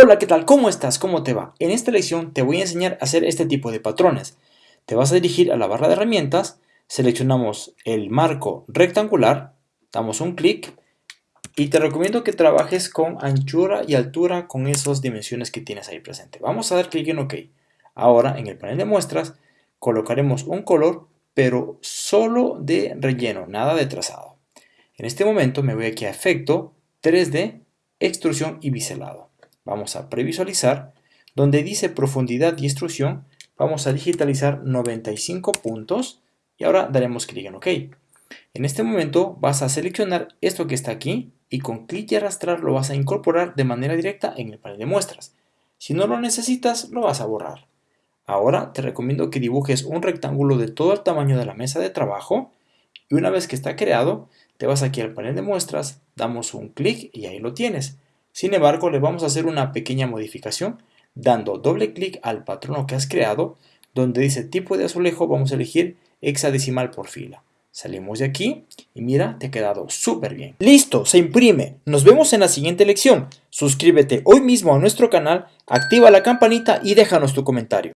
Hola, ¿qué tal? ¿Cómo estás? ¿Cómo te va? En esta lección te voy a enseñar a hacer este tipo de patrones. Te vas a dirigir a la barra de herramientas, seleccionamos el marco rectangular, damos un clic y te recomiendo que trabajes con anchura y altura con esas dimensiones que tienes ahí presente. Vamos a dar clic en OK. Ahora en el panel de muestras colocaremos un color pero solo de relleno, nada de trazado. En este momento me voy aquí a efecto 3D, extrusión y biselado vamos a previsualizar, donde dice profundidad y extrusión, vamos a digitalizar 95 puntos y ahora daremos clic en OK. En este momento vas a seleccionar esto que está aquí y con clic y arrastrar lo vas a incorporar de manera directa en el panel de muestras. Si no lo necesitas, lo vas a borrar. Ahora te recomiendo que dibujes un rectángulo de todo el tamaño de la mesa de trabajo y una vez que está creado, te vas aquí al panel de muestras, damos un clic y ahí lo tienes. Sin embargo, le vamos a hacer una pequeña modificación dando doble clic al patrono que has creado, donde dice tipo de azulejo vamos a elegir hexadecimal por fila. Salimos de aquí y mira, te ha quedado súper bien. ¡Listo! Se imprime. Nos vemos en la siguiente lección. Suscríbete hoy mismo a nuestro canal, activa la campanita y déjanos tu comentario.